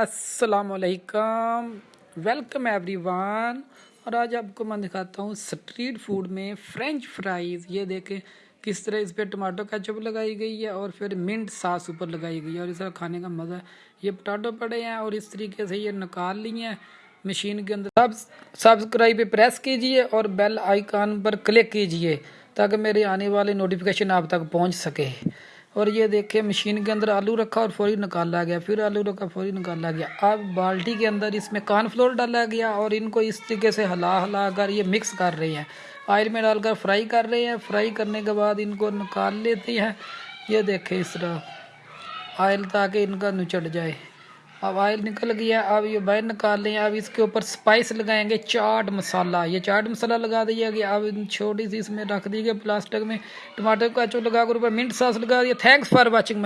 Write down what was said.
السلام علیکم۔ Welcome every one اور آج آپ کو میں دکھاتا ہوں سٹریٹ فوڈ میں فرینچ فرائیز یہ دیکھیں کس طرح اس پہ ٹماٹو کیچپ لگائی گئی ہے اور پھر منٹ ساس اوپر لگائی گئی ہے اور اس طرح کھانے کا مزہ ہے۔ یہ پٹاٹو پڑے ہیں اور اس طریقے سے یہ نکال لی ہیں۔ مشین کے اندر سب سبسکرائب پہ پریس کیجیے اور بیل آئیکن پر کلک کیجیے تاکہ میرے آنے والے نوٹیفیکیشن آپ تک پہنچ سکے۔ اور یہ دیکھیں مشین کے اندر آلو رکھا اور فوری نکالا گیا، پھر آلو رکھا، فوری نکالا گیا۔ اب بالٹی کے اندر اس میں کارن فلور ڈالا گیا اور ان کو اس طریقے سے ہلا ہلا کر یہ مکس کر رہے ہیں۔ آئل میں ڈال کر فرائی کر رہے ہیں۔ فرائی کرنے کے بعد ان کو نکال لیتے ہیں۔ یہ دیکھیں اس طرح آئل تاکہ ان کا نچڑ جائے۔ اب آئل نکل گیا، اب یہ باہر نکال لیں، اب اس کے اوپر سپائس لگائیں گے چاٹ مسالہ۔ یہ چاٹ مسالہ لگا دیا گیا، اب چھوٹی سی اس میں رکھ دی گئی پلاسٹک میں۔ ٹماٹر کا اچھا چو لگا کر اوپر، منٹ ساس لگا دیا۔ Thanks for watching